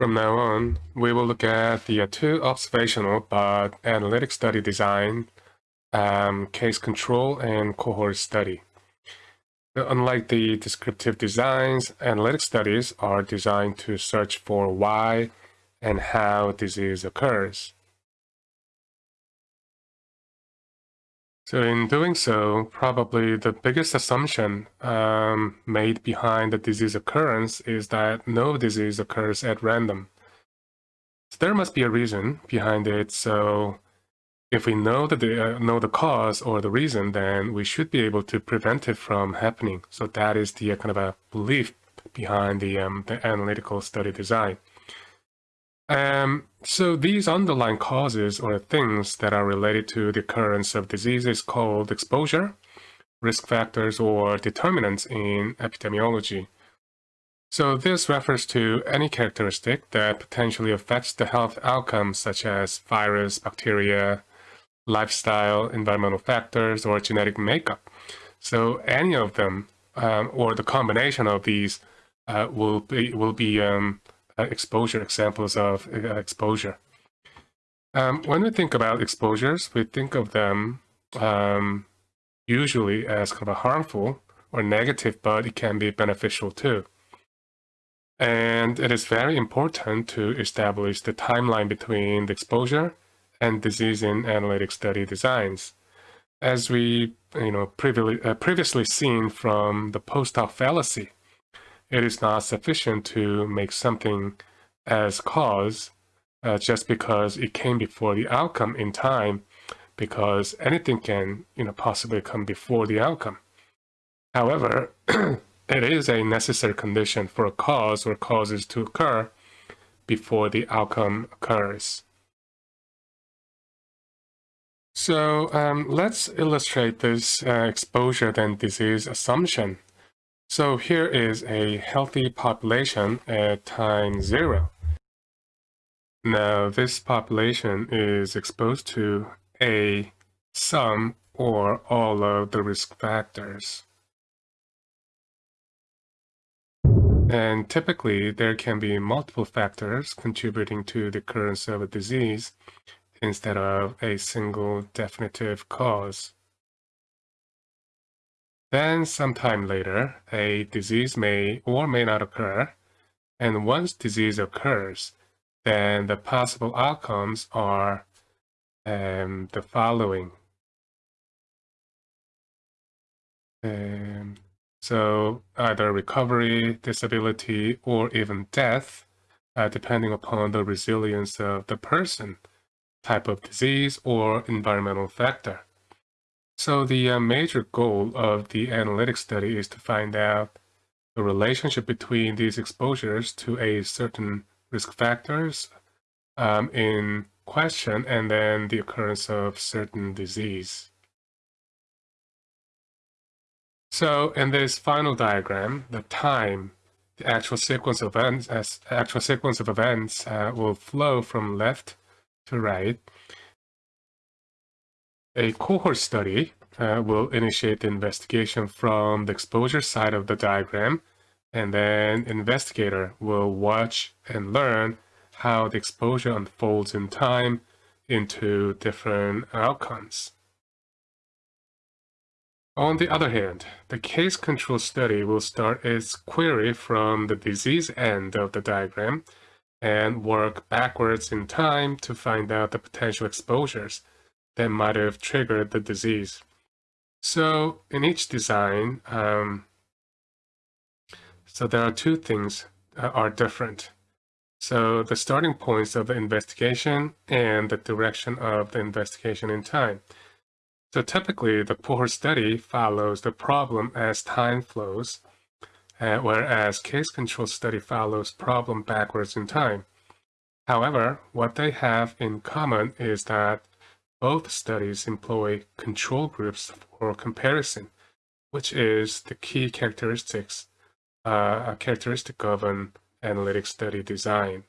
From now on, we will look at the two observational but analytic study design, um, case control, and cohort study. Unlike the descriptive designs, analytic studies are designed to search for why and how disease occurs. So in doing so, probably the biggest assumption um, made behind the disease occurrence is that no disease occurs at random. So there must be a reason behind it. So if we know the, uh, know the cause or the reason, then we should be able to prevent it from happening. So that is the uh, kind of a belief behind the, um, the analytical study design. Um, so these underlying causes or things that are related to the occurrence of diseases called exposure, risk factors, or determinants in epidemiology. So this refers to any characteristic that potentially affects the health outcomes such as virus, bacteria, lifestyle, environmental factors, or genetic makeup. So any of them, um, or the combination of these, uh, will be will be um, exposure, examples of uh, exposure. Um, when we think about exposures, we think of them um, usually as kind of a harmful or negative, but it can be beneficial too. And it is very important to establish the timeline between the exposure and disease in analytic study designs. As we you know, previously, uh, previously seen from the post hoc fallacy, it is not sufficient to make something as cause uh, just because it came before the outcome in time, because anything can you know, possibly come before the outcome. However, it is a necessary condition for a cause or causes to occur before the outcome occurs. So um, let's illustrate this uh, exposure then disease assumption so here is a healthy population at time zero. Now this population is exposed to a some or all of the risk factors. And typically there can be multiple factors contributing to the occurrence of a disease instead of a single definitive cause. Then sometime later, a disease may or may not occur. And once disease occurs, then the possible outcomes are um, the following. Um, so either recovery, disability, or even death, uh, depending upon the resilience of the person, type of disease, or environmental factor. So the uh, major goal of the analytic study is to find out the relationship between these exposures to a certain risk factors um, in question and then the occurrence of certain disease. So in this final diagram, the time, the actual sequence of events, as actual sequence of events uh, will flow from left to right a cohort study uh, will initiate the investigation from the exposure side of the diagram, and then investigator will watch and learn how the exposure unfolds in time into different outcomes. On the other hand, the case control study will start its query from the disease end of the diagram and work backwards in time to find out the potential exposures that might have triggered the disease. So in each design, um, so there are two things uh, are different. So the starting points of the investigation and the direction of the investigation in time. So typically the cohort study follows the problem as time flows, uh, whereas case control study follows problem backwards in time. However, what they have in common is that both studies employ control groups for comparison, which is the key characteristics, uh, a characteristic of an analytic study design.